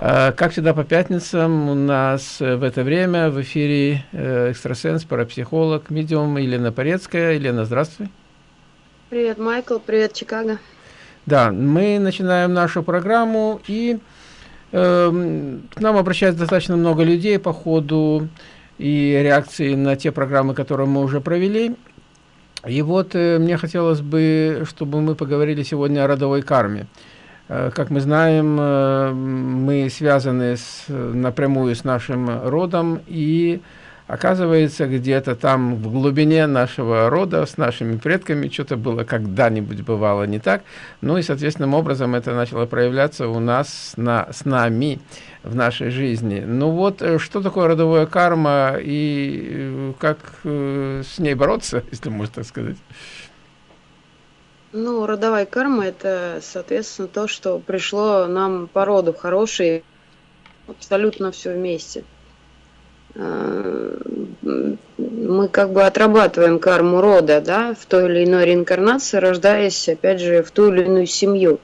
Э, как всегда по пятницам у нас в это время в эфире э, экстрасенс, парапсихолог, медиум Елена Порецкая. Елена, здравствуй. Привет, Майкл, привет, Чикаго. Да, мы начинаем нашу программу, и э, к нам обращается достаточно много людей по ходу и реакции на те программы, которые мы уже провели. И вот э, мне хотелось бы, чтобы мы поговорили сегодня о родовой карме. Э, как мы знаем, э, мы связаны с, напрямую с нашим родом, и оказывается, где-то там в глубине нашего рода с нашими предками что-то было когда-нибудь бывало не так. Ну и, соответственным образом, это начало проявляться у нас, на, с нами в нашей жизни. Ну вот, э, что такое родовая карма и э, как э, с ней бороться, если можно так сказать? Ну, родовая карма – это, соответственно, то, что пришло нам по роду хорошие, абсолютно все вместе. Мы как бы отрабатываем карму рода, да, в той или иной реинкарнации, рождаясь, опять же, в ту или иную семью.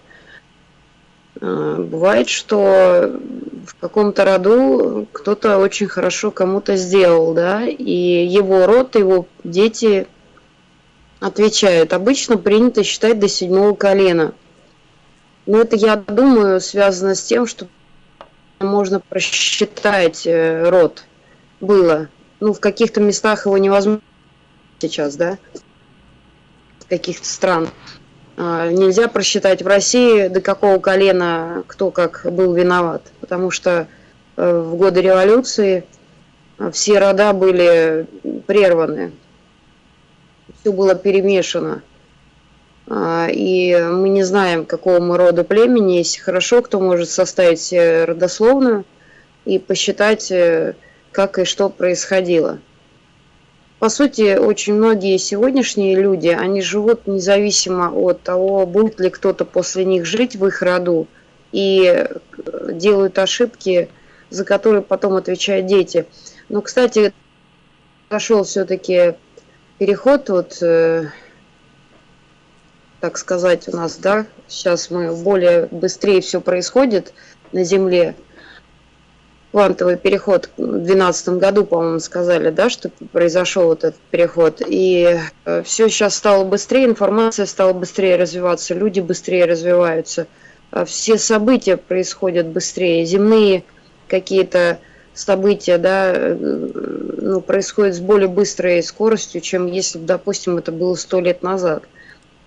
Бывает, что в каком-то роду кто-то очень хорошо кому-то сделал, да, и его род, его дети отвечают. Обычно принято считать до седьмого колена. Но это, я думаю, связано с тем, что можно просчитать э, род. Было. Ну, в каких-то местах его невозможно сейчас, да, в каких-то стран. А, нельзя просчитать в России, до какого колена кто как был виноват, потому что э, в годы революции э, все рода были прерваны, все было перемешано. А, и мы не знаем, какого мы рода племени. Если хорошо, кто может составить родословную и посчитать, э, как и что происходило. По сути, очень многие сегодняшние люди, они живут независимо от того, будет ли кто-то после них жить в их роду, и э, делают ошибки, за которые потом отвечают дети. Но, кстати, пошел все-таки переход, вот, э, так сказать, у нас, да, сейчас мы более быстрее все происходит на Земле, квантовый переход в 2012 году, по-моему, сказали, да, что произошел вот этот переход. И э, все сейчас стало быстрее, информация стала быстрее развиваться, люди быстрее развиваются, а все события происходят быстрее, земные какие-то события, да, э, ну, происходят с более быстрой скоростью, чем если бы, допустим, это было сто лет назад.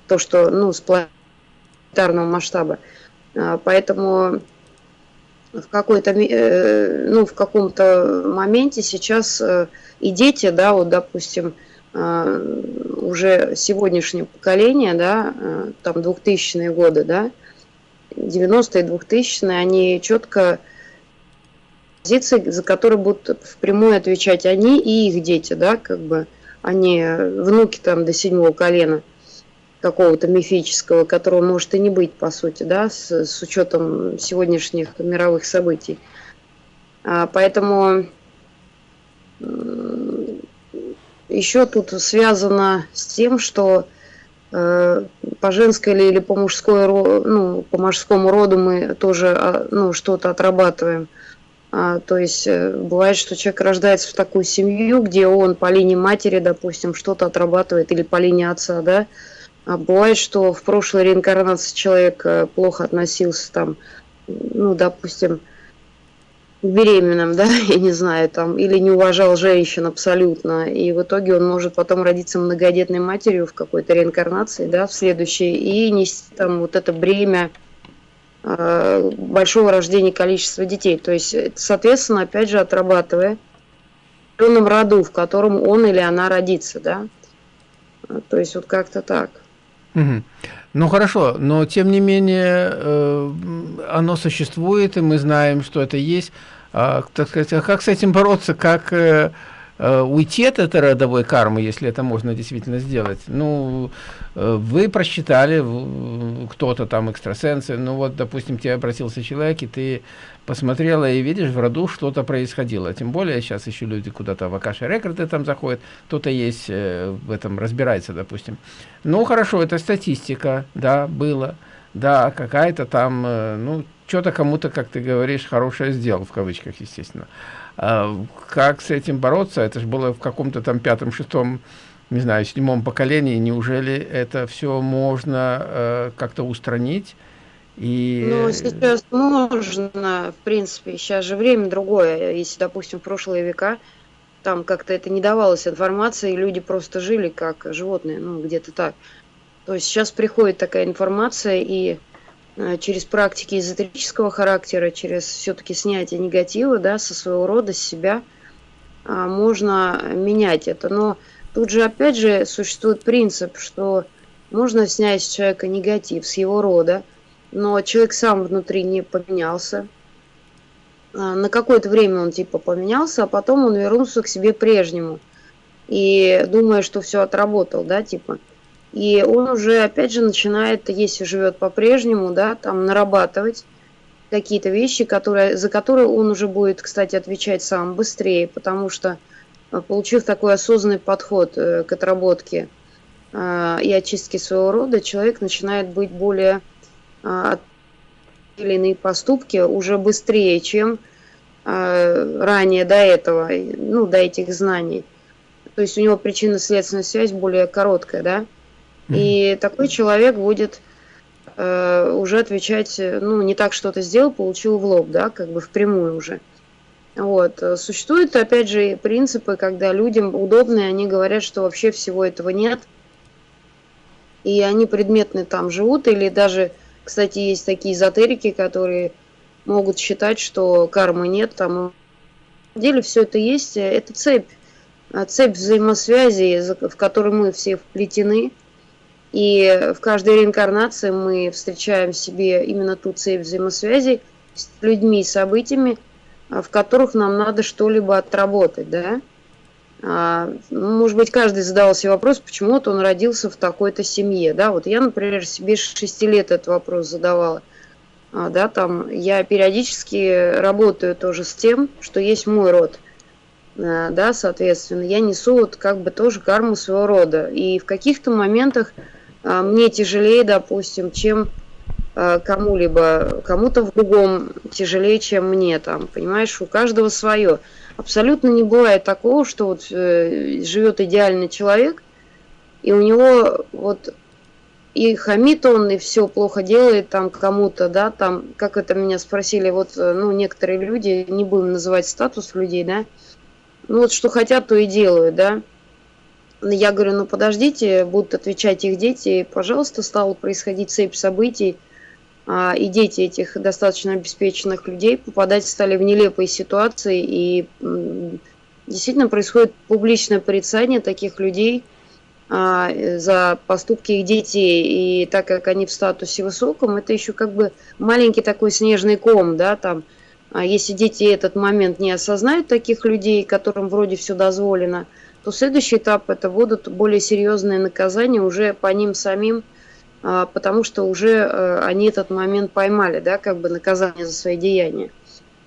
То, что, ну, с планетарного масштаба. А, поэтому в какой-то, э, ну, в каком-то моменте сейчас э, и дети, да, вот, допустим, э, уже сегодняшнее поколение, да, там 2000-е годы, да, 90-е, 2000-е, они четко позиции, за которые будут впрямую отвечать они и их дети, да, как бы, они внуки там до седьмого колена – какого-то мифического, которого может и не быть, по сути, да, с, с учетом сегодняшних мировых событий. А, поэтому еще тут связано с тем, что э, по женской или, или по мужской ну, по мужскому роду мы тоже а, ну, что-то отрабатываем. А, то есть э, бывает, что человек рождается в такую семью, где он по линии матери, допустим, что-то отрабатывает, или по линии отца, да, а бывает, что в прошлой реинкарнации человек э, плохо относился там, ну, допустим, к беременным, да, я не знаю, там, или не уважал женщин абсолютно, и в итоге он может потом родиться многодетной матерью в какой-то реинкарнации, да, в следующей, и нести там вот это бремя большого рождения количества детей. То есть, соответственно, опять же, отрабатывая в определенном роду, в котором он или она родится, да, то есть вот как-то так. Угу. Ну хорошо, но тем не менее э, оно существует, и мы знаем, что это есть. А, так сказать, а как с этим бороться, как э, уйти от этой родовой кармы, если это можно действительно сделать? Ну, э, вы просчитали, кто-то там экстрасенсы, ну вот, допустим, тебе обратился человек, и ты посмотрела и видишь, в роду что-то происходило. Тем более сейчас еще люди куда-то в Акаши рекорды там заходят, кто-то есть э, в этом разбирается, допустим. Ну, хорошо, это статистика, да, было. Да, какая-то там, э, ну, что-то кому-то, как ты говоришь, хорошее сделал, в кавычках, естественно. А как с этим бороться? Это же было в каком-то там пятом, шестом, не знаю, седьмом поколении. Неужели это все можно э, как-то устранить? И... Ну, сейчас можно, в принципе, сейчас же время другое. Если, допустим, в прошлые века там как-то это не давалось информация, и люди просто жили как животные, ну, где-то так. То есть сейчас приходит такая информация, и через практики эзотерического характера, через все-таки снятие негатива, да, со своего рода, с себя, э, можно менять это. Но тут же, опять же, существует принцип, что можно снять с человека негатив, с его рода, но человек сам внутри не поменялся. А, на какое-то время он типа поменялся, а потом он вернулся к себе прежнему. И думая, что все отработал, да, типа. И он уже, опять же, начинает, если живет по-прежнему, да, там нарабатывать какие-то вещи, которые, за которые он уже будет, кстати, отвечать сам быстрее, потому что, а, получив такой осознанный подход э, к отработке э, и очистке своего рода, человек начинает быть более э, или иные поступки уже быстрее, чем э, ранее до этого, ну, до этих знаний. То есть у него причинно-следственная связь более короткая, да? И такой человек будет э, уже отвечать, ну, не так что-то сделал, получил в лоб, да, как бы впрямую уже. Вот. Существуют, опять же, принципы, когда людям удобно, и они говорят, что вообще всего этого нет, и они предметно там живут, или даже кстати, есть такие эзотерики, которые могут считать, что кармы нет. Там на деле все это есть. Это цепь, цепь взаимосвязи, в которой мы все вплетены. И в каждой реинкарнации мы встречаем себе именно ту цепь взаимосвязи с людьми и событиями, а, в которых нам надо что-либо отработать, да. А, может быть, каждый задавал себе вопрос, почему-то он родился в такой-то семье, да, вот я, например, себе 6 лет этот вопрос задавала, а, да, там я периодически работаю тоже с тем, что есть мой род, а, да, соответственно, я несу вот как бы тоже карму своего рода, и в каких-то моментах мне тяжелее, допустим, чем кому-либо, кому-то в другом тяжелее, чем мне там, понимаешь, у каждого свое. Абсолютно не бывает такого, что вот э, живет идеальный человек, и у него вот и хамит он, и все плохо делает там кому-то, да, там, как это меня спросили, вот, э, ну, некоторые люди, не будем называть статус людей, да, ну, вот что хотят, то и делают, да. Я говорю, ну, подождите, будут отвечать их дети, пожалуйста, стало происходить цепь событий, а, и дети этих достаточно обеспеченных людей попадать стали в нелепые ситуации, и действительно происходит публичное порицание таких людей а, за поступки их детей, и так как они в статусе высоком, это еще как бы маленький такой снежный ком, да, там, а если дети этот момент не осознают таких людей, которым вроде все дозволено, то следующий этап это будут более серьезные наказания уже по ним самим, а, потому что уже э, они этот момент поймали, да, как бы наказание за свои деяния.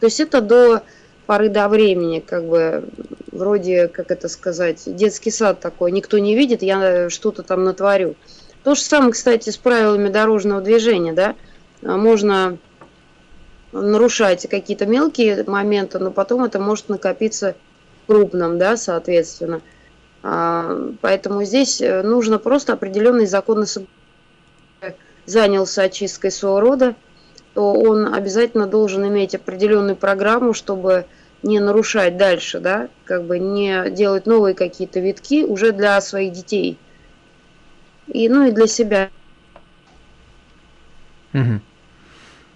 То есть это до поры до времени, как бы, вроде, как это сказать, детский сад такой, никто не видит, я что-то там натворю. То же самое, кстати, с правилами дорожного движения, да, а, можно нарушать какие-то мелкие моменты, но потом это может накопиться крупном, да, соответственно. А, поэтому здесь э, нужно просто определенные законы соблюдать занялся очисткой своего рода, то он обязательно должен иметь определенную программу, чтобы не нарушать дальше, да, как бы не делать новые какие-то витки уже для своих детей. И, ну и для себя. Угу.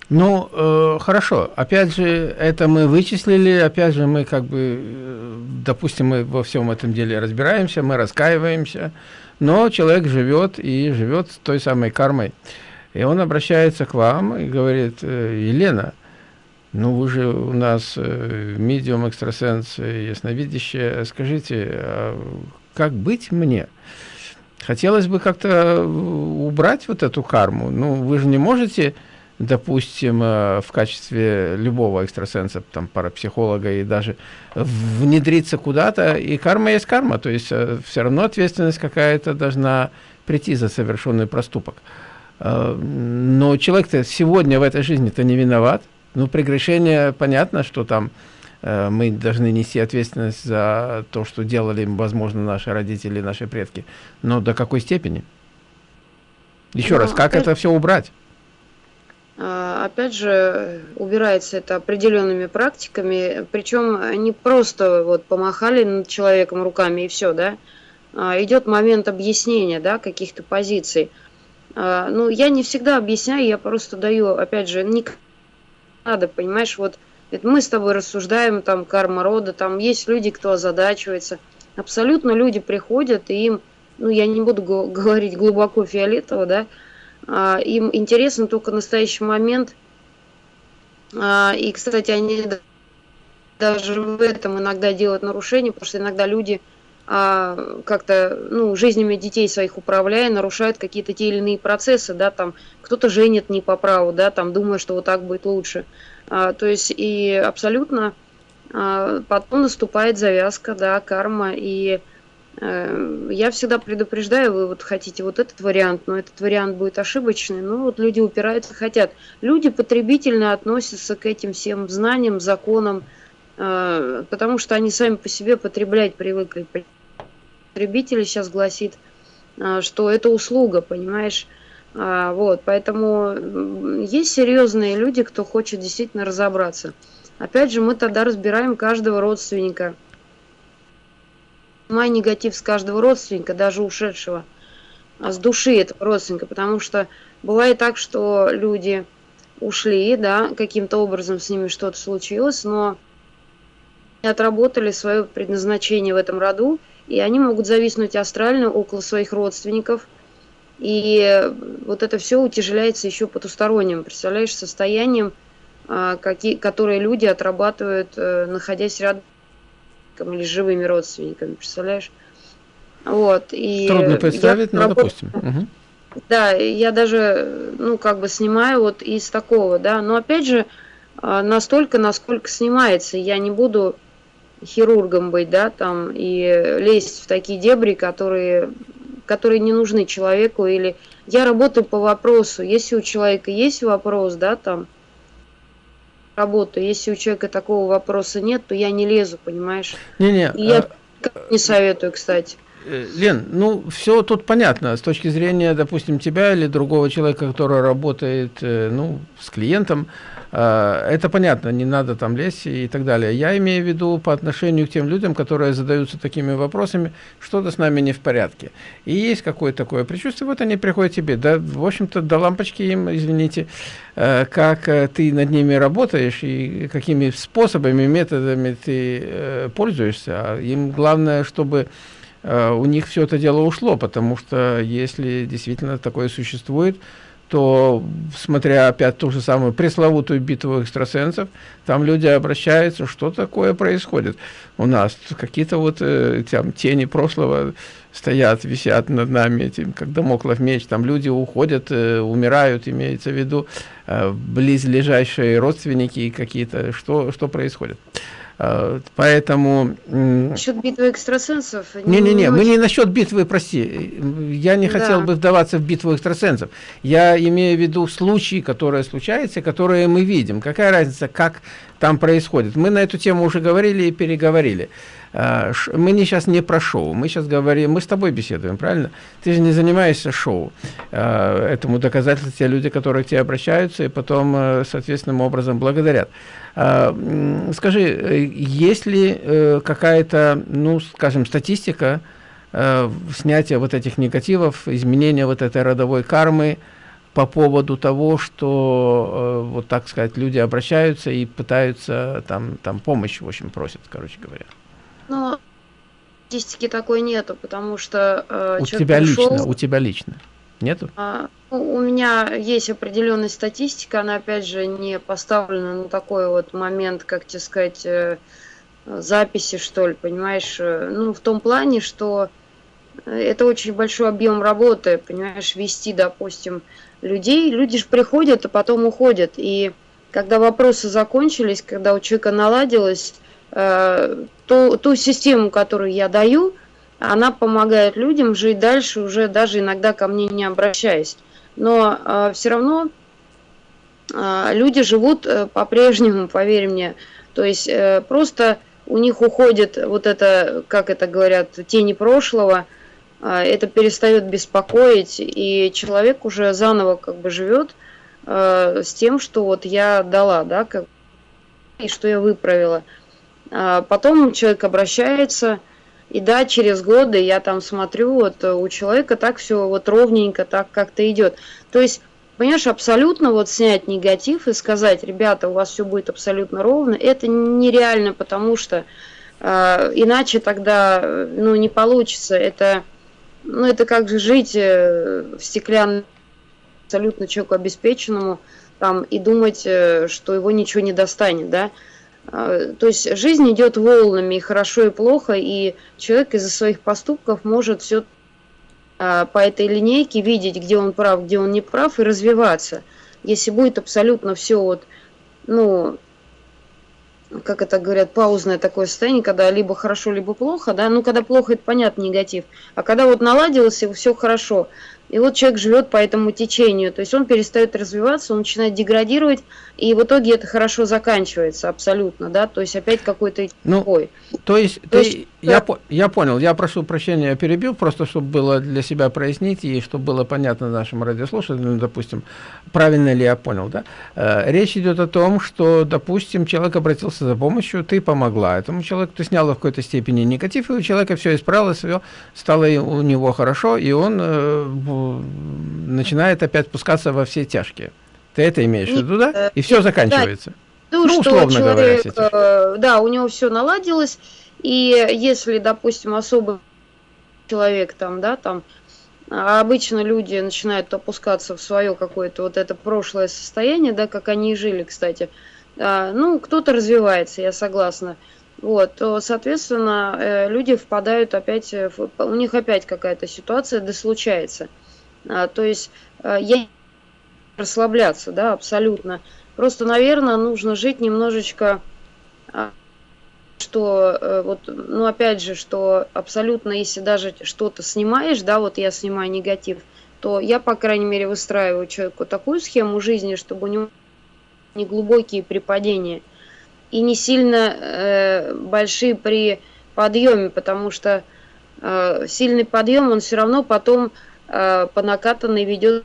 Ну, э, хорошо. Опять же, это мы вычислили, опять же, мы как бы, э, допустим, мы во всем этом деле разбираемся, мы раскаиваемся, но человек живет и живет с той самой кармой. И он обращается к вам и говорит, «Э, Елена, ну вы же у нас э, медиум, экстрасенс, ясновидящая, скажите, а как быть мне? Хотелось бы как-то убрать вот эту карму. Ну, вы же не можете, допустим, э, в качестве любого экстрасенса, там, парапсихолога и даже внедриться куда-то, и карма есть карма, то есть все равно ответственность какая-то должна прийти за совершенный проступок. Но человек-то сегодня в этой жизни-то не виноват. Ну, прегрешение, понятно, что там мы должны нести ответственность за то, что делали, возможно, наши родители, наши предки. Но до какой степени? Еще ну, раз, как это все убрать? А, опять же, убирается это определенными практиками, причем не просто вот помахали над человеком руками и все, да, а идет момент объяснения, да, каких-то позиций. А, ну, я не всегда объясняю, я просто даю, опять же, не надо, понимаешь, вот это мы с тобой рассуждаем, там, карма рода, там есть люди, кто озадачивается. Абсолютно люди приходят, и им ну, я не буду говорить глубоко фиолетово, да, им интересен только настоящий момент. А, и, кстати, они даже в этом иногда делают нарушения, потому что иногда люди а, как-то, ну, жизнями детей своих управляя, нарушают какие-то те или иные процессы, да, там, кто-то женит не по праву, да, там, думая, что вот так будет лучше. А, то есть, и абсолютно а, потом наступает завязка, да, карма, и я всегда предупреждаю, вы вот хотите вот этот вариант, но этот вариант будет ошибочный. Ну вот люди упираются, хотят. Люди потребительно относятся к этим всем знаниям, законам, э, потому что они сами по себе потреблять привыкли. Потребитель сейчас гласит, э, что это услуга, понимаешь? Вот, поэтому есть серьезные люди, кто хочет действительно разобраться. Опять же, мы тогда разбираем каждого родственника – снимай негатив с каждого родственника, даже ушедшего, а с души этого родственника, потому что бывает так, что люди ушли, да, каким-то образом с ними что-то случилось, но отработали свое предназначение в этом роду, и они могут зависнуть астрально около своих родственников, и вот это все утяжеляется еще потусторонним, представляешь, состоянием, а, какие, которые люди отрабатывают, э, находясь рядом или живыми родственниками, представляешь? Вот, и Трудно представить, но работ... допустим. Угу. Да, я даже, ну, как бы снимаю вот из такого, да, но опять же, а, настолько, насколько снимается, я не буду хирургом быть, да, там, и лезть в такие дебри, которые, которые не нужны человеку, или я работаю по вопросу, если у человека есть вопрос, да, там, работу. Если у человека такого вопроса нет, то я не лезу, понимаешь? Не-не. Я а... не советую, кстати. Э, Лен, ну все тут понятно с точки зрения, допустим, тебя или другого человека, который работает, э, ну, с клиентом. А, это понятно, не надо там лезть и так далее. Я имею в виду по отношению к тем людям, которые задаются такими вопросами, что-то с нами не в порядке. И есть какое-то такое предчувствие, вот они приходят тебе, да, в общем-то, до лампочки им, извините, э, как э, ты над ними работаешь и какими способами, методами ты э, пользуешься. А им главное, чтобы у них все это дело ушло, потому что если действительно такое существует, то, смотря опять ту же самую пресловутую битву экстрасенсов, там люди обращаются, что такое происходит у нас. Какие-то вот э, там тени прошлого стоят, висят над нами, этим, как домоклов меч, там люди уходят, э, умирают, имеется в виду, э, близлежащие родственники какие-то, что, что происходит. А, поэтому... Насчет битвы экстрасенсов... Не-не-не, мы не насчет битвы, прости. Я не да. хотел бы вдаваться в битву экстрасенсов. Я имею в виду случаи, которые случаются, которые мы видим. Какая разница, как там происходит. Мы на эту тему уже говорили и переговорили. А, мы не сейчас не про шоу, мы сейчас говорим, мы с тобой беседуем, правильно? Ты же не занимаешься шоу. А, этому доказательство те люди, которые к тебе обращаются и потом э, соответственным образом благодарят. Скажи, э, есть ли э, какая-то, ну, скажем, статистика снятия вот этих негативов, изменения вот этой родовой кармы, по поводу того, что, вот так сказать, люди обращаются и пытаются там, там помощь, в общем, просят, короче говоря. Ну, статистики такой нету, потому что э, у тебя пришел, лично, у тебя лично нету? А, ну, у меня есть определенная статистика, она опять же не поставлена на такой вот момент, как тебе сказать, э, записи что ли, понимаешь? Э, ну в том плане, что это очень большой объем работы, понимаешь, вести, допустим, людей. Люди же приходят, а потом уходят. И когда вопросы закончились, когда у человека наладилось, э, ту, ту систему, которую я даю, она помогает людям жить дальше, уже даже иногда ко мне не обращаясь. но э, все равно э, люди живут э, по-прежнему, поверь мне. То есть э, просто у них уходит вот это, как это говорят, тени прошлого, э, это перестает беспокоить, и человек уже заново как бы живет э, с тем, что вот я дала, да, как, и что я выправила. А потом человек обращается, и да, через годы я там смотрю, вот у человека так все вот ровненько, так как-то идет. То есть, понимаешь, абсолютно вот снять негатив и сказать, ребята, у вас все будет абсолютно ровно, это нереально, потому что э, иначе тогда, ну, не получится. Это, ну, это как же жить э, в стеклянном абсолютно человеку обеспеченному там и думать, э, что его ничего не достанет, да. А, то есть жизнь идет волнами, и хорошо, и плохо, и человек из-за своих поступков может все а, по этой линейке видеть, где он прав, где он не прав, и развиваться. Если будет абсолютно все вот, ну, как это говорят, паузное такое состояние, когда либо хорошо, либо плохо, да, ну, когда плохо, это понятно, негатив, а когда вот наладилось, и все хорошо, и вот человек живет по этому течению, то есть он перестает развиваться, он начинает деградировать, и в итоге это хорошо заканчивается абсолютно, да, то есть опять какой-то ну, такой. То есть, то ты, есть я, по, я понял, я прошу прощения, я перебил, просто чтобы было для себя прояснить, и чтобы было понятно нашим радиослушателям, допустим, правильно ли я понял, да? Э, речь идет о том, что, допустим, человек обратился за помощью, ты помогла этому человеку, ты сняла в какой-то степени негатив, и у человека все исправилось, все стало у него хорошо, и он э, начинает опять спускаться во все тяжкие. Ты это имеешь в виду, да? И все заканчивается. Да, ну, условно человек, говоря, э, да, у него все наладилось, и если, допустим, особый человек там, да, там, а обычно люди начинают опускаться в свое какое-то вот это прошлое состояние, да, как они и жили, кстати. А, ну, кто-то развивается, я согласна. Вот, то, соответственно, э, люди впадают опять, у них опять какая-то ситуация, да случается. А, то есть, э, я расслабляться, да, абсолютно. Просто, наверное, нужно жить немножечко а, что э, вот, ну опять же, что абсолютно, если даже что-то снимаешь, да, вот я снимаю негатив, то я, по крайней мере, выстраиваю человеку такую схему жизни, чтобы у него не глубокие припадения и не сильно э, большие при подъеме, потому что э, сильный подъем, он все равно потом э, по накатанной ведет,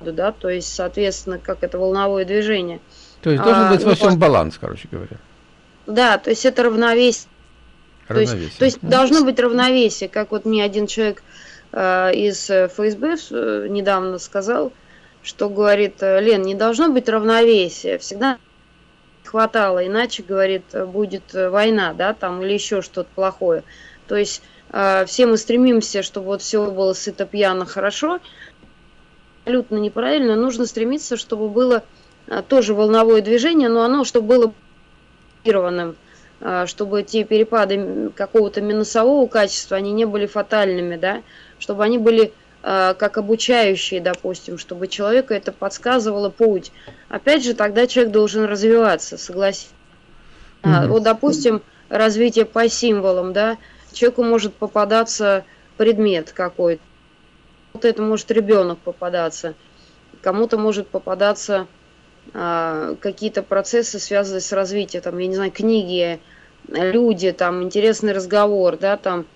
да, то есть, соответственно, как это волновое движение. То есть должен а, быть во всем ну, баланс, короче говоря. Да, то есть это равновесие. равновесие. То есть, то есть mm. должно быть равновесие, как вот мне один человек э, из ФСБ э, недавно сказал, что говорит, э, Лен, не должно быть равновесия, всегда хватало, иначе, говорит, будет война, да, там, или еще что-то плохое. То есть все мы стремимся, чтобы вот все было сыто, пьяно, хорошо, абсолютно неправильно, нужно стремиться, чтобы было э, тоже волновое движение, но оно, чтобы было фиксированным, а, чтобы те перепады какого-то минусового качества, они не были фатальными, да, чтобы они были а, как обучающие, допустим, чтобы человеку это подсказывало путь. Опять же, тогда человек должен развиваться, согласись. Mm -hmm. Вот, допустим, развитие по символам, да, человеку может попадаться предмет какой-то, вот это может ребенок попадаться, кому-то может попадаться а, какие-то процессы, связанные с развитием, там, я не знаю, книги, люди, там, интересный разговор, да, там.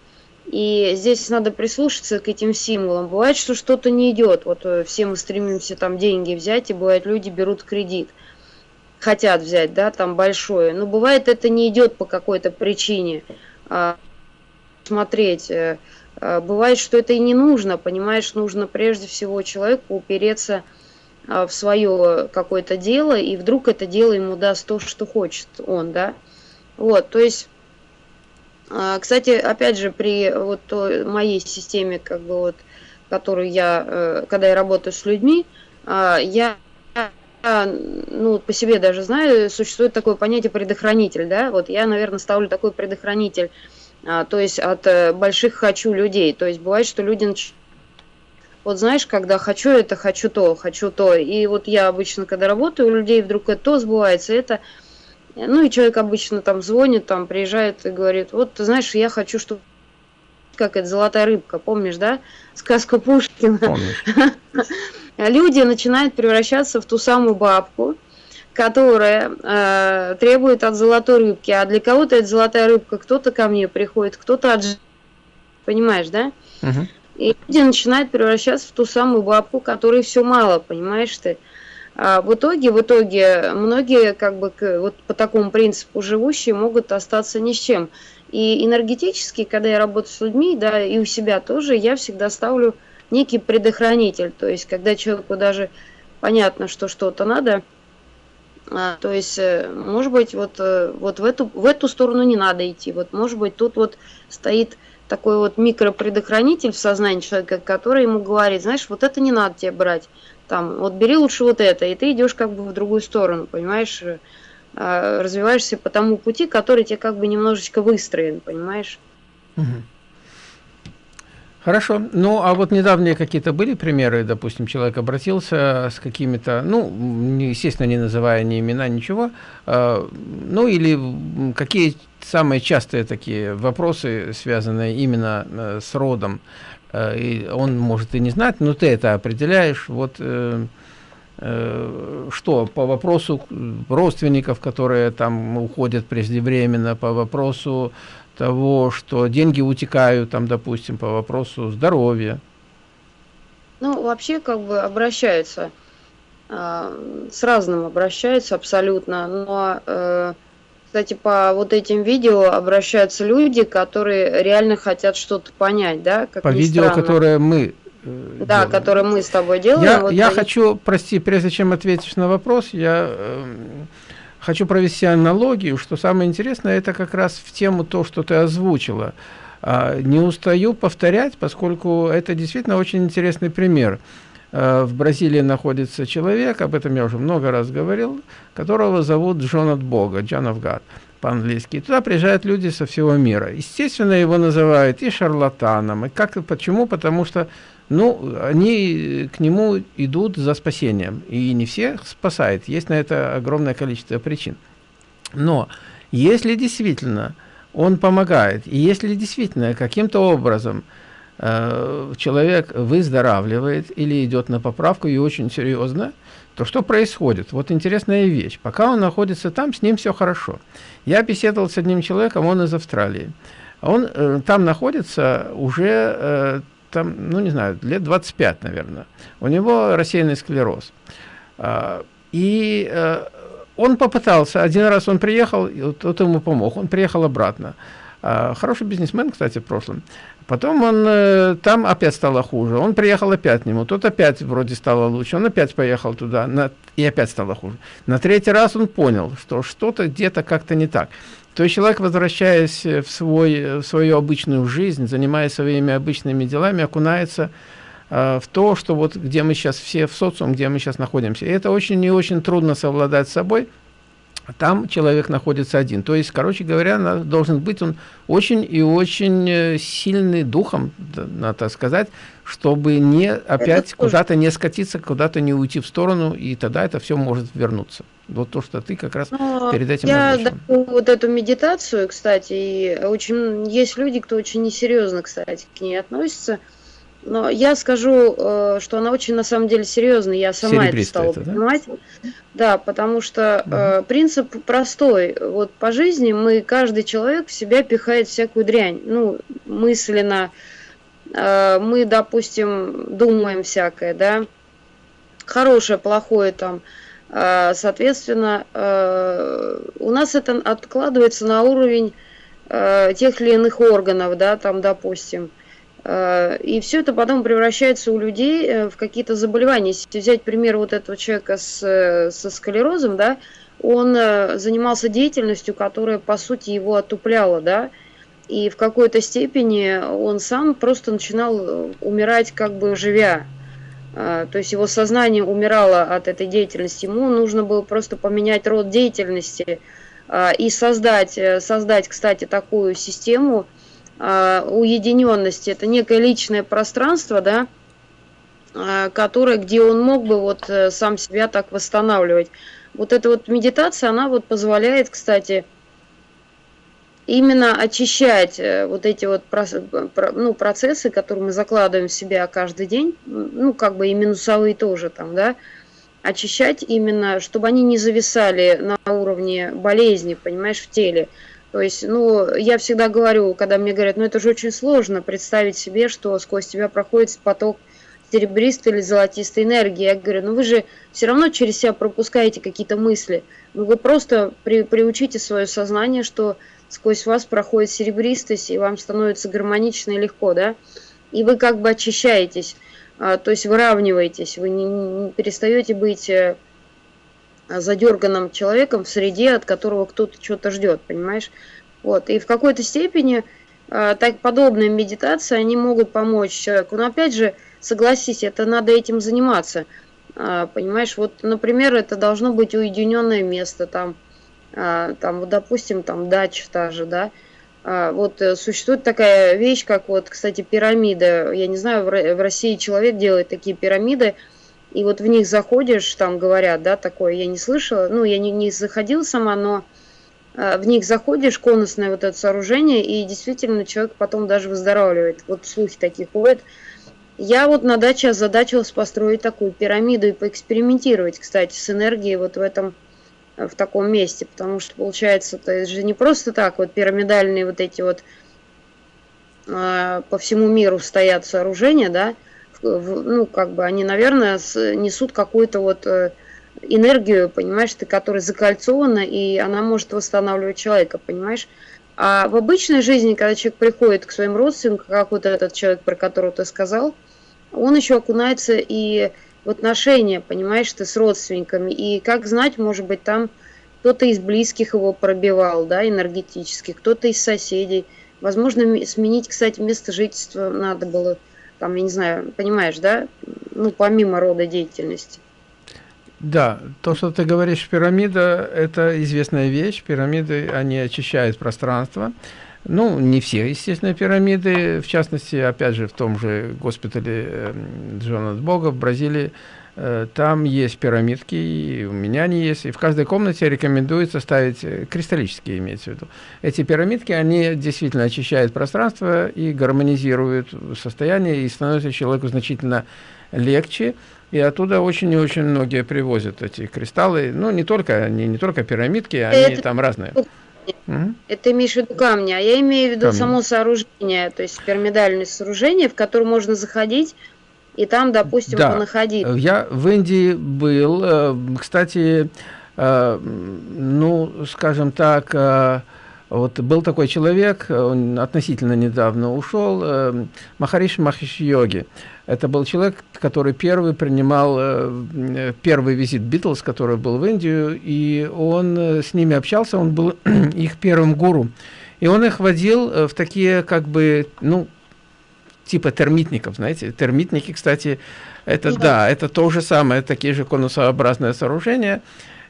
И здесь надо прислушаться к этим символам. Бывает, что что-то не идет. Вот э, все мы стремимся там деньги взять, и бывает, люди берут кредит. Хотят взять, да, там большое. Но бывает, это не идет по какой-то причине. Смотреть. Э, а, бывает, что это и не нужно, понимаешь, нужно прежде всего человеку упереться а, в свое какое-то дело, и вдруг это дело ему даст то, что хочет он, да. Вот, то есть, кстати, опять же, при вот моей системе, как бы вот, которую я, э, когда я работаю с людьми, я ну, по себе даже знаю, существует такое понятие предохранитель, да, вот я, наверное, ставлю такой предохранитель, то есть от э, больших хочу людей, то есть бывает, что люди вот знаешь, когда хочу это, хочу то, хочу то. И вот я обычно, когда работаю, у людей вдруг это то сбывается, это... Ну и человек обычно там звонит, там приезжает и говорит, вот ты знаешь, я хочу, чтобы как это, золотая рыбка, помнишь, да? Сказка Пушкина. люди начинают превращаться в ту самую бабку, которая э, требует от золотой рыбки. А для кого-то это золотая рыбка, кто-то ко мне приходит, кто-то от... Понимаешь, да? Угу. И люди начинают превращаться в ту самую бабку, которой все мало, понимаешь ты? А в итоге, в итоге многие как бы вот по такому принципу живущие могут остаться ни с чем. И энергетически, когда я работаю с людьми, да, и у себя тоже, я всегда ставлю некий предохранитель. То есть, когда человеку даже понятно, что что-то надо, то есть, э, может быть, вот, э, вот в, эту, в эту сторону не надо идти. Вот, может быть, тут вот стоит такой вот микропредохранитель в сознании человека, который ему говорит, знаешь, вот это не надо тебе брать. Там, вот бери лучше вот это, и ты идешь как бы в другую сторону, понимаешь? А, развиваешься по тому пути, который тебе как бы немножечко выстроен, понимаешь? Угу. Хорошо. Ну, а вот недавние какие-то были примеры, допустим, человек обратился с какими-то, ну, естественно, не называя ни имена, ничего, э, ну, или какие самые частые такие вопросы, связанные именно э, с родом, э, и он может и не знать, но ты это определяешь, вот... Э, Э, что по вопросу родственников, которые там уходят преждевременно, по вопросу того, что деньги утекают, там, допустим, по вопросу здоровья? Ну, вообще, как бы обращаются, э, с разным обращаются абсолютно, но, э, кстати, по вот этим видео обращаются люди, которые реально хотят что-то понять, да? Как по видео, странно. которое мы Э, да, который мы с тобой делаем. Я, вот я и... хочу, прости, прежде чем ответишь на вопрос, я э, хочу провести аналогию, что самое интересное, это как раз в тему то, что ты озвучила. А, не устаю повторять, поскольку это действительно очень интересный пример. А, в Бразилии находится человек, об этом я уже много раз говорил, которого зовут Джон от Бога, John of God по-английски. Туда приезжают люди со всего мира. Естественно, его называют и шарлатаном. И как, почему? Потому что ну, они к нему идут за спасением. И не всех спасает. Есть на это огромное количество причин. Но если действительно он помогает, и если действительно каким-то образом э, человек выздоравливает или идет на поправку и очень серьезно, то что происходит? Вот интересная вещь. Пока он находится там, с ним все хорошо. Я беседовал с одним человеком, он из Австралии. Он э, там находится уже э, там, ну не знаю, лет 25, наверное. У него рассеянный склероз. А, и э, он попытался, один раз он приехал, и вот ему помог, он приехал обратно. А, хороший бизнесмен, кстати, в прошлом. Потом он э, там опять стало хуже. Он приехал опять к нему. Тут опять вроде стало лучше. Он опять поехал туда, на, и опять стало хуже. На третий раз он понял, что что-то где-то как-то не так. То есть человек, возвращаясь в, свой, в свою обычную жизнь, занимаясь своими обычными делами, окунается э, в то, что вот где мы сейчас все в социум, где мы сейчас находимся. И это очень и очень трудно совладать с собой, там человек находится один. То есть, короче говоря, должен быть он очень и очень э, сильный духом, надо сказать, чтобы не опять куда-то не скатиться, куда-то не уйти в сторону, и тогда это все может вернуться. Вот то, что ты как раз Но перед этим Я даю вот эту медитацию, кстати, и очень есть люди, кто очень несерьезно, кстати, к ней относится. Но я скажу, э, что она очень на самом деле серьезная. Я сама это стала это, понимать. Да? да, потому что угу. принцип простой. Вот по жизни мы, каждый человек в себя пихает всякую дрянь. Ну, мысленно. Э, мы, допустим, думаем всякое, да. Хорошее, плохое там. Соответственно, у нас это откладывается на уровень тех или иных органов, да, там, допустим. Э, и все это потом превращается у людей э, в какие-то заболевания. Если взять пример вот этого человека с, э, со склерозом, да, он занимался деятельностью, которая, по сути, его отупляла, да, и в какой-то степени он сам просто начинал умирать как бы живя. То есть его сознание умирало от этой деятельности. Ему нужно было просто поменять род деятельности и создать, создать кстати, такую систему, э, уединенности. Это некое личное пространство, да, э, которое, где он мог бы вот э, сам себя так восстанавливать. Вот эта вот медитация, она вот позволяет, кстати, именно очищать э, вот эти вот ну, процессы, которые мы закладываем в себя каждый день, ну, как бы и минусовые тоже там, да, очищать именно, чтобы они не зависали на уровне болезни, понимаешь, в теле. То есть, ну, я всегда говорю, когда мне говорят, ну, это же очень сложно представить себе, что сквозь тебя проходит поток серебристой или золотистой энергии. Я говорю, ну, вы же все равно через себя пропускаете какие-то мысли. Ну, вы просто при, приучите свое сознание, что сквозь вас проходит серебристость, и вам становится гармонично и легко, да? И вы как бы очищаетесь, а, то есть выравниваетесь, вы не, не перестаете быть э, задерганным человеком в среде, от которого кто-то что-то ждет, понимаешь? Вот, и в какой-то степени а, так подобные медитации, они могут помочь человеку. Но опять же, согласись, это надо этим заниматься. А, понимаешь, вот, например, это должно быть уединенное место, там, там, вот, допустим, там дача та же, да, а, вот э, существует такая вещь, как вот, кстати, пирамида. Я не знаю, в России человек делает такие пирамиды, и вот в них заходишь, там говорят, да, такое, я не слышала, ну, я не, не заходила сама, но а, в них заходишь, конусное вот это сооружение, и действительно человек потом даже выздоравливает. Вот слухи такие ходят. Я вот на даче озадачилась построить такую пирамиду и поэкспериментировать, кстати, с энергией вот в этом в таком месте, потому что получается, это же не просто так, вот пирамидальные вот эти вот э, по всему миру стоят сооружения, да, в, ну, как бы они, наверное, с, несут какую-то вот э, энергию, понимаешь, ты, которая закольцована, и она может восстанавливать человека, понимаешь? А в обычной жизни, когда человек приходит к своим родственникам, как вот этот человек, про которого ты сказал, он еще окунается и в отношения, понимаешь, ты с родственниками. И как знать, может быть, там кто-то из близких его пробивал, да, энергетически, кто-то из соседей. Возможно, сменить, кстати, место жительства надо было, там, я не знаю, понимаешь, да, ну, помимо рода деятельности. Да, то, что ты говоришь, пирамида, это известная вещь. Пирамиды, они очищают пространство. Ну, не все, естественно, пирамиды. В частности, опять же, в том же госпитале э, Джона Бога в Бразилии, э, там есть пирамидки, и у меня они есть. И в каждой комнате рекомендуется ставить э, кристаллические, имеется в виду. Эти пирамидки, они действительно очищают пространство и гармонизируют состояние, и становится человеку значительно легче. И оттуда очень и очень многие привозят эти кристаллы. Ну, не только, они не только пирамидки, они Это... там разные. Угу. Это имеешь в виду камни, а я имею в виду камни. само сооружение, то есть пирамидальное сооружение, в которое можно заходить и там, допустим, да. понаходиться. Я в Индии был, э, кстати, э, ну, скажем так, э, вот был такой человек, он относительно недавно ушел, Махариш Махиш Йоги. Это был человек, который первый принимал э, первый визит Битлз, который был в Индию, и он э, с ними общался, он был их первым гуру. И он их водил э, в такие, как бы, ну, типа термитников, знаете. Термитники, кстати, это, да, да это то же самое, такие же конусообразные сооружения.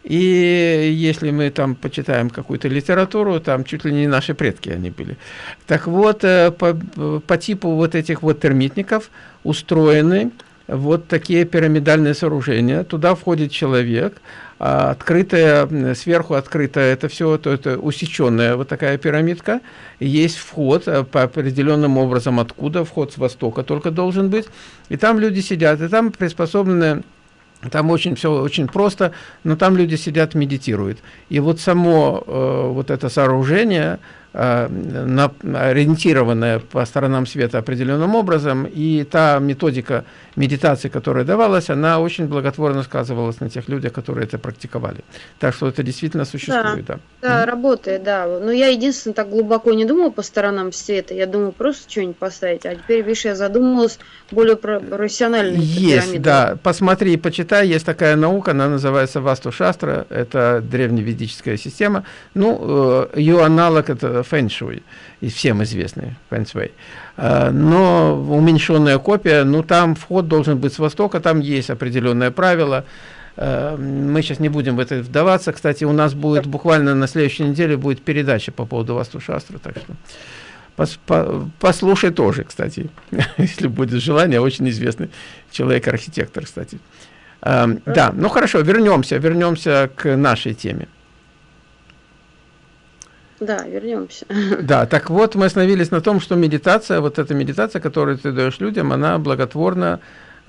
И если мы там почитаем какую-то литературу, там чуть ли не наши предки они были. Так вот, по, по типу вот этих вот термитников – устроены вот такие пирамидальные сооружения. Туда входит человек, а открытая, сверху открытая, это все, то это усеченная вот такая пирамидка. Есть вход э, по определенным образом, откуда вход с востока только должен быть. И там люди сидят, и там приспособлены там очень все очень просто, но там люди сидят, медитируют. И вот само э, вот это сооружение, ориентированная по сторонам света определенным образом, и та методика медитации, которая давалась, она очень благотворно сказывалась на тех людях, которые это практиковали. Так что это действительно существует. Да, да, да mm -hmm. работает, да. Но я единственное так глубоко не думала по сторонам света, я думаю просто что-нибудь поставить, а теперь, видишь, я задумалась более профессионально. Есть, да, посмотри, почитай, есть такая наука, она называется Васту Шастра, это древневедическая система, ну, э, ее аналог это фэншуй, и всем известный фэншуй. Но уменьшенная копия, ну там вход должен быть с востока, там есть определенное правило. Э, мы сейчас не будем в это вдаваться. Кстати, у нас будет буквально на следующей неделе будет передача по поводу Васту Шастры, так что пос, по, послушай тоже, кстати, если будет желание, очень известный человек-архитектор, кстати. Э, да, ну хорошо, вернемся, вернемся к нашей теме. Да, вернемся. Да, так вот мы остановились на том, что медитация, вот эта медитация, которую ты даешь людям, она благотворно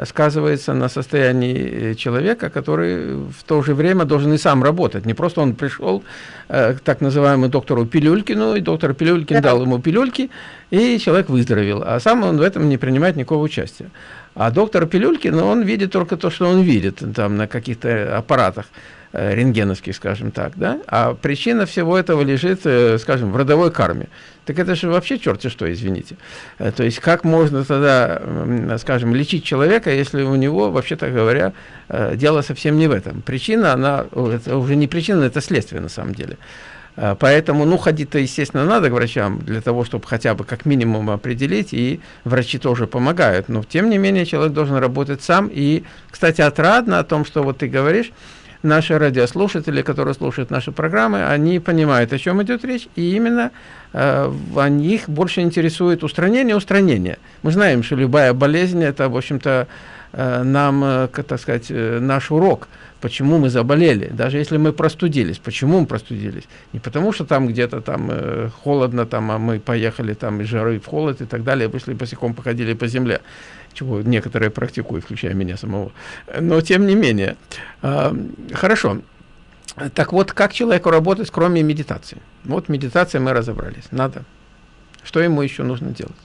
сказывается на состоянии э, человека, который в то же время должен и сам работать. Не просто он пришел э, к так называемому доктору Пилюлькину, и доктор Пилюлькин да. дал ему пилюльки, и человек выздоровел, а сам он в этом не принимает никакого участия. А доктор Пилюлькин, он видит только то, что он видит там на каких-то аппаратах. Э, рентгеновский, скажем так, да, а причина всего этого лежит, э, скажем, в родовой карме. Так это же вообще черти что, извините. Э, то есть как можно тогда, скажем, лечить человека, если у него, вообще-то говоря, дело совсем не в этом. Причина, она, это уже не причина, это следствие на самом деле. Поэтому, ну, ходить-то, естественно, надо к врачам, для того, чтобы хотя бы как минимум определить, и врачи тоже помогают. Но, тем не менее, человек должен работать сам. И, кстати, отрадно о том, что вот ты говоришь, наши радиослушатели, которые слушают наши программы, они понимают, о чем идет речь, и именно э, них больше интересует устранение устранение. Мы знаем, что любая болезнь – это, в общем-то, э, нам, э, так сказать, э, наш урок – почему мы заболели, даже если мы простудились. Почему мы простудились? Не потому, что там где-то там э, холодно, там, а мы поехали там из жары в холод и так далее, вышли босиком, походили по земле, чего некоторые практикуют, включая меня самого. Но тем не менее. Э, хорошо. Так вот, как человеку работать, кроме медитации? Вот медитация мы разобрались. Надо. Что ему еще нужно делать?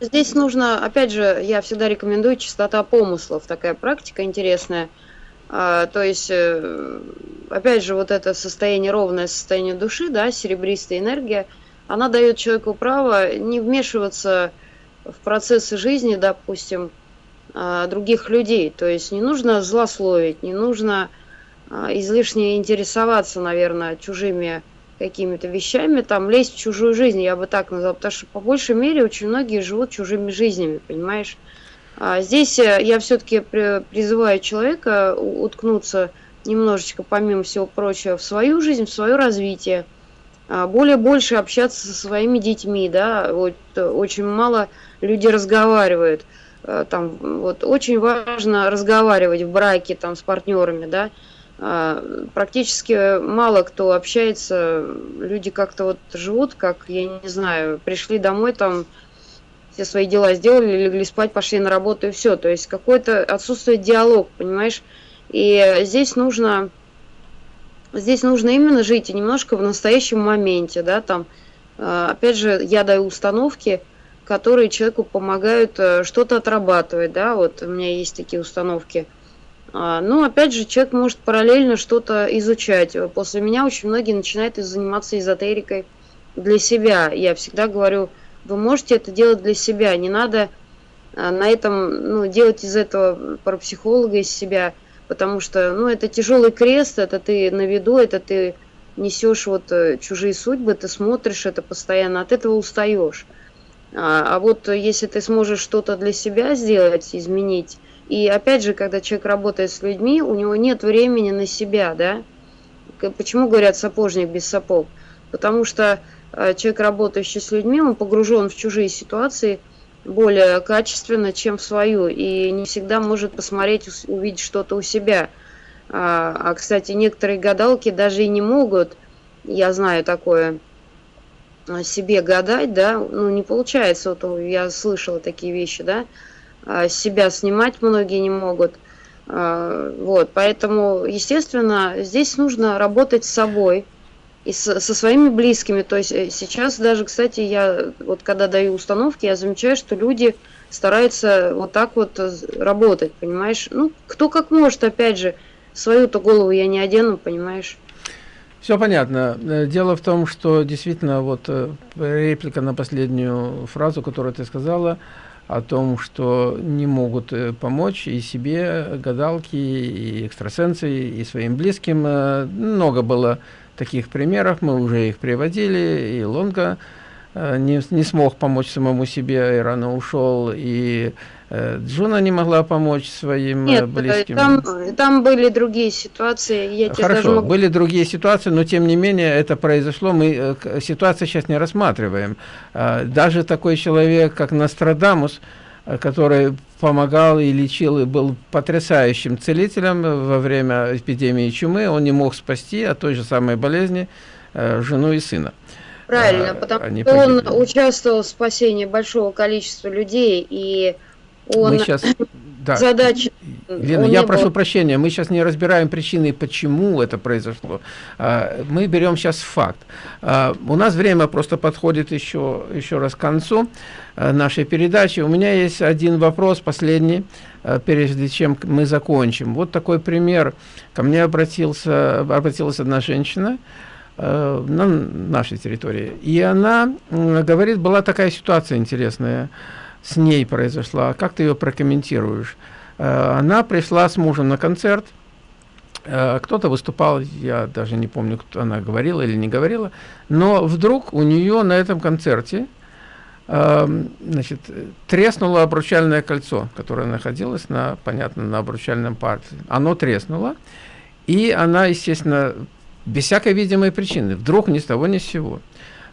Здесь нужно, опять же, я всегда рекомендую чистота помыслов. Такая практика интересная – то есть, э, опять же, вот это состояние, ровное состояние души, да, серебристая энергия, она дает человеку право не вмешиваться в процессы жизни, допустим, а, других людей. То есть не нужно злословить, не нужно а, излишне интересоваться, наверное, чужими какими-то вещами, там лезть в чужую жизнь, я бы так назвала, потому что по большей мере очень многие живут чужими жизнями, понимаешь? А здесь э, я все-таки призываю человека уткнуться немножечко, помимо всего прочего, в свою жизнь, в свое развитие, а более больше общаться со своими детьми, да, вот э, очень мало люди разговаривают, э, там, вот очень важно разговаривать в браке, там, с партнерами, да, а, практически мало кто общается, люди как-то вот живут, как, я не знаю, пришли домой, там, все свои дела сделали, легли спать, пошли на работу и все. То есть какой-то отсутствует диалог, понимаешь? И здесь нужно, здесь нужно именно жить и немножко в настоящем моменте, да, там, э, опять же, я даю установки, которые человеку помогают э, что-то отрабатывать, да, вот у меня есть такие установки. А, Но ну, опять же, человек может параллельно что-то изучать. После меня очень многие начинают заниматься эзотерикой для себя. Я всегда говорю, вы можете это делать для себя, не надо а, на этом, ну, делать из этого парапсихолога из себя, потому что, ну, это тяжелый крест, это ты на виду, это ты несешь вот э, чужие судьбы, ты смотришь это постоянно, от этого устаешь. А, а вот если ты сможешь что-то для себя сделать, изменить, и опять же, когда человек работает с людьми, у него нет времени на себя, да? Почему говорят сапожник без сапог? Потому что Э, человек, работающий с людьми, он погружен в чужие ситуации более качественно, чем в свою, и не всегда может посмотреть, увидеть что-то у себя. А, а, кстати, некоторые гадалки даже и не могут, я знаю такое, себе гадать, да, ну не получается, вот я слышала такие вещи, да, а, себя снимать многие не могут, а, вот, поэтому, естественно, здесь нужно работать с собой, и со, со своими близкими. То есть э, сейчас даже, кстати, я вот когда даю установки, я замечаю, что люди стараются вот так вот э, работать, понимаешь? Ну, кто как может, опять же, свою-то голову я не одену, понимаешь? Все понятно. Э, дело в том, что действительно вот реплика на последнюю фразу, которую ты сказала, о том, что не могут помочь и себе гадалки, и экстрасенсы, и своим близким. Много было таких примеров, мы уже их приводили, и Лонга э, не, не смог помочь самому себе и рано ушел, и э, Джуна не могла помочь своим э, Нет, близким. Там, там были другие ситуации. Я Хорошо, могу... были другие ситуации, но тем не менее это произошло. Мы ситуацию сейчас не рассматриваем. Даже такой человек, как Нострадамус, который помогал и лечил, и был потрясающим целителем во время эпидемии чумы. Он не мог спасти от той же самой болезни э, жену и сына. Правильно, а, потому они что погибли. он участвовал в спасении большого количества людей, и он Мы сейчас... да. задача... Лена, я прошу был... прощения, мы сейчас не разбираем причины, почему это произошло. А, мы берем сейчас факт. А, у нас время просто подходит еще, еще раз к концу нашей передачи. У меня есть один вопрос, последний, прежде чем мы закончим. Вот такой пример. Ко мне обратился, обратилась одна женщина, на нашей территории. И она говорит, была такая ситуация интересная, с ней произошла. Как ты ее прокомментируешь? Э, она пришла с мужем на концерт, э, кто-то выступал, я даже не помню, кто она говорила или не говорила, но вдруг у нее на этом концерте значит, треснуло обручальное кольцо, которое находилось на, понятно, на обручальном парте. Оно треснуло, и она, естественно, без всякой видимой причины, вдруг ни с того ни с сего.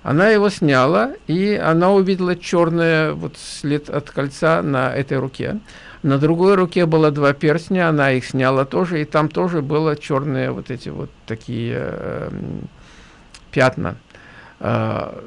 Она его сняла, и она увидела черный вот след от кольца на этой руке. На другой руке было два перстня, она их сняла тоже, и там тоже было черные вот эти вот такие э, пятна. Э,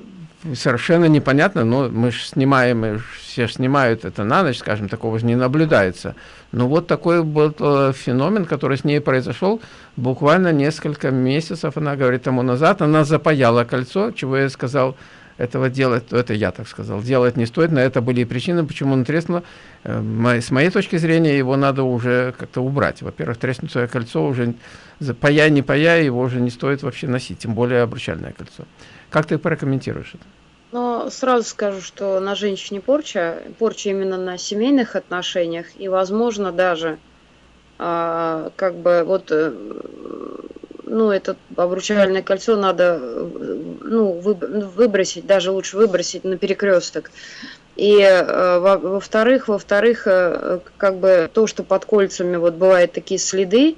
совершенно непонятно, но мы же снимаем, все снимают это на ночь, скажем, такого же не наблюдается. Но вот такой был э, феномен, который с ней произошел буквально несколько месяцев, она говорит, тому назад, она запаяла кольцо, чего я сказал, этого делать, это я так сказал, делать не стоит, на это были причины, почему он треснуло. Э, с моей точки зрения, его надо уже как-то убрать. Во-первых, треснутое кольцо уже, пая не пая, его уже не стоит вообще носить, тем более обручальное кольцо. Как ты прокомментируешь это? Но сразу скажу, что на женщине порча, порча именно на семейных отношениях, и, возможно, даже а, как бы вот, э, ну, это обручальное кольцо надо, ну, выбросить, даже лучше выбросить на перекресток. И э, во-вторых, во-вторых, э, как бы то, что под кольцами вот бывают такие следы,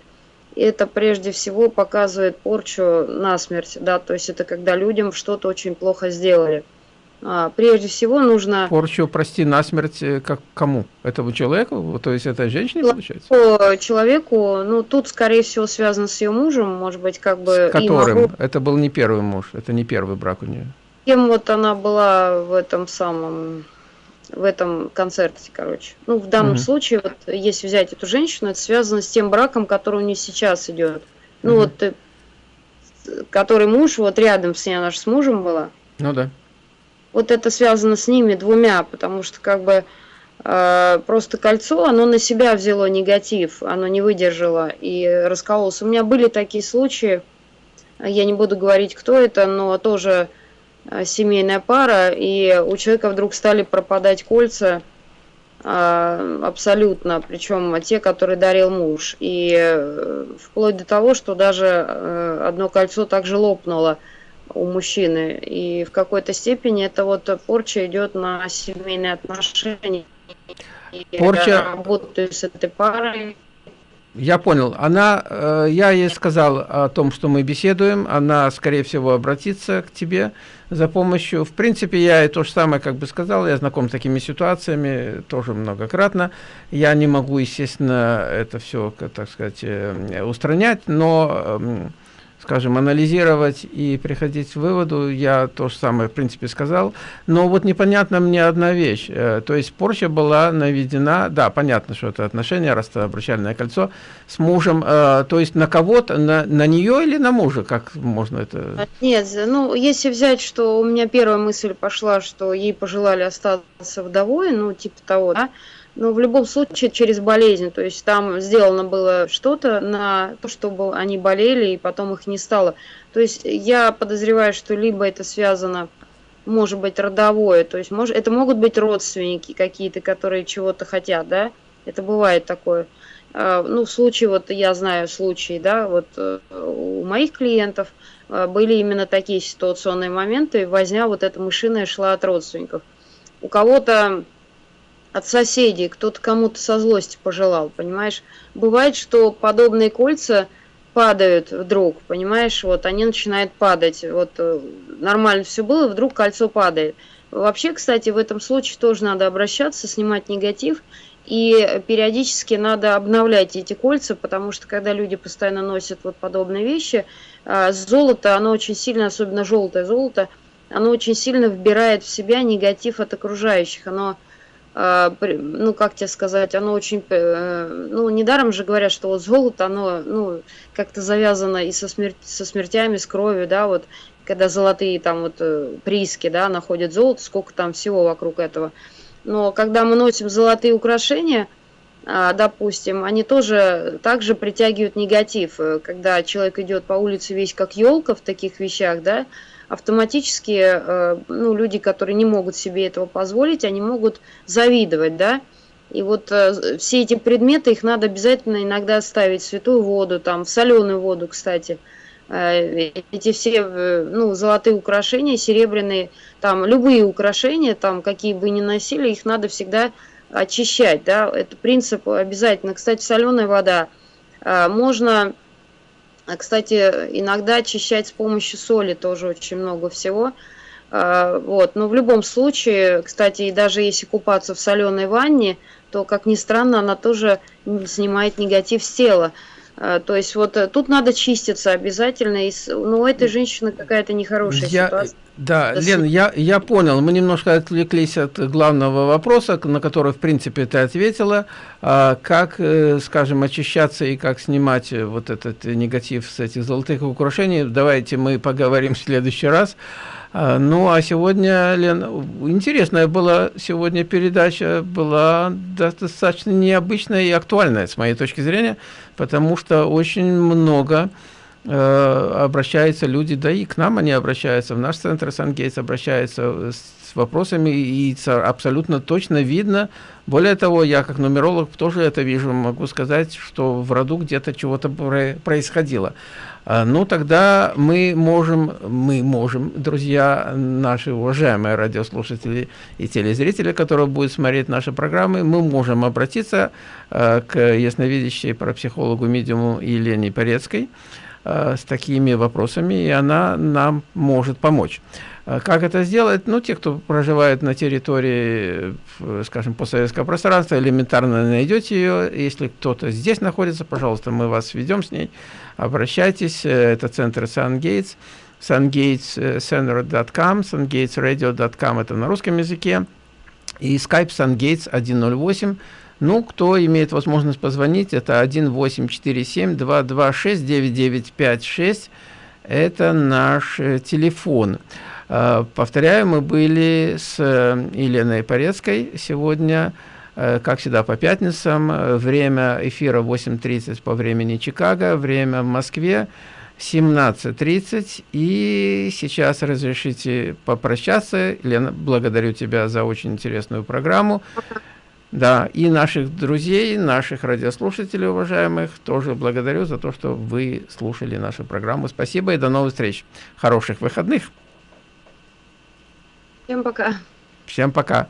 это прежде всего показывает порчу на смерть, да, то есть это когда людям что-то очень плохо сделали. А, прежде всего нужно... Порчу, прости, насмерть э, как кому? Этому человеку? То есть это женщине получается? Человеку, ну тут скорее всего связано с ее мужем, может быть, как бы... С которым? Могу... Это был не первый муж, это не первый брак у нее. Кем вот она была в этом самом в этом концерте, короче. Ну, в данном угу. случае, вот, если взять эту женщину, это связано с тем браком, который у нее сейчас идет. Ну, угу. вот, э, который муж, вот рядом с ней, она же с мужем была. Ну, да. Вот это связано с ними двумя, потому что, как бы, э, просто кольцо, оно на себя взяло негатив, оно не выдержало и раскололось. У меня были такие случаи, я не буду говорить, кто это, но тоже Э, семейная пара, и у человека вдруг стали пропадать кольца а, абсолютно, причем те, которые дарил муж. И э, вплоть до того, что даже э, одно кольцо также лопнуло у мужчины. И в какой-то степени это вот порча идет на семейные отношения. Порча... Я работаю с этой парой. Я понял. Она, э, я ей сказал о том, что мы беседуем, она, скорее всего, обратится к тебе за помощью. В принципе, я и то же самое как бы сказал, я знаком с такими ситуациями тоже многократно. Я не могу, естественно, это все, так сказать, э, устранять, но эм, скажем, анализировать и приходить к выводу, я то же самое, в принципе, сказал. Но вот непонятна мне одна вещь. Э, то есть порча была наведена, да, понятно, что это отношение, раз это обручальное кольцо, с мужем, э, то есть на кого-то, на, на нее или на мужа, как можно это... Нет, ну, если взять, что у меня первая мысль пошла, что ей пожелали остаться вдовой, ну, типа того, да, но в любом случае через болезнь. То есть там сделано было что-то на то, чтобы они болели, и потом их не стало. То есть я подозреваю, что либо это связано, может быть, родовое, то есть может, это могут быть родственники какие-то, которые чего-то хотят, да, это бывает такое. А, ну, в случае, вот я знаю случаи, да, вот э, у моих клиентов э, были именно такие ситуационные моменты, возня вот эта мышиная шла от родственников. У кого-то от соседей, кто-то кому-то со злости пожелал, понимаешь? Бывает, что подобные кольца падают вдруг, понимаешь, вот они начинают падать, вот э, нормально все было, вдруг кольцо падает. Вообще, кстати, в этом случае тоже надо обращаться, снимать негатив, и периодически надо обновлять эти кольца, потому что когда люди постоянно носят вот подобные вещи, э, золото, оно очень сильно, особенно желтое золото, оно очень сильно вбирает в себя негатив от окружающих. Оно, ну, как тебе сказать, оно очень, э, ну, недаром же говорят, что вот золото, оно, ну, как-то завязано и со, смерть, со смертями, с кровью, да, вот, когда золотые там вот э, прииски, да, находят золото, сколько там всего вокруг этого. Но когда мы носим золотые украшения, а, допустим, они тоже также притягивают негатив. Когда человек идет по улице весь как елка в таких вещах, да, автоматически э, ну, люди, которые не могут себе этого позволить, они могут завидовать, да. И вот э, все эти предметы, их надо обязательно иногда ставить в святую воду, там, в соленую воду, кстати. Э, эти все, ну, золотые украшения, серебряные, там, любые украшения, там, какие бы ни носили, их надо всегда очищать, да. Это принцип обязательно. Кстати, соленая вода. Можно а, кстати, иногда очищать с помощью соли тоже очень много всего. А, вот. Но в любом случае, кстати, и даже если купаться в соленой ванне, то, как ни странно, она тоже снимает негатив с тела. А, то есть вот э, тут надо чиститься обязательно. И, ну, у этой женщины какая-то нехорошая я, ситуация. Да, Это Лен, я, я понял. Мы немножко отвлеклись от главного вопроса, на который, в принципе, ты ответила. А, как, э, скажем, очищаться и как снимать вот этот негатив с этих золотых украшений, давайте мы поговорим в следующий раз. А, ну, а сегодня, Лен, интересная была сегодня передача, была достаточно необычная и актуальная, с моей точки зрения, потому что очень много э, обращаются люди, да и к нам они обращаются, в наш центр Сангейтс обращаются с вопросами, и абсолютно точно видно. Более того, я как нумеролог тоже это вижу, могу сказать, что в роду где-то чего-то происходило. А, ну, тогда мы можем, мы можем, друзья, наши уважаемые радиослушатели и телезрители, которые будут смотреть наши программы, мы можем обратиться э, к ясновидящей парапсихологу медиуму Елене Порецкой э, с такими вопросами, и она нам может помочь. Как это сделать? Ну, те, кто проживает на территории, скажем, постсоветского пространства, элементарно найдете ее. Если кто-то здесь находится, пожалуйста, мы вас сведем с ней обращайтесь. Э, это центр SunGates, sungatescenter.com, sungatesradio.com это на русском языке. И Skype SunGates 108. Ну, кто имеет возможность позвонить, это 1847-226-9956. Это наш э, телефон. Э, повторяю, мы были с Еленой Порецкой сегодня Э, как всегда, по пятницам. Э, время эфира 8.30 по времени Чикаго, время в Москве 17.30. И сейчас разрешите попрощаться. Лена, благодарю тебя за очень интересную программу. Да, и наших друзей, наших радиослушателей, уважаемых, тоже благодарю за то, что вы слушали нашу программу. Спасибо и до новых встреч. Хороших выходных. Всем пока. Всем пока.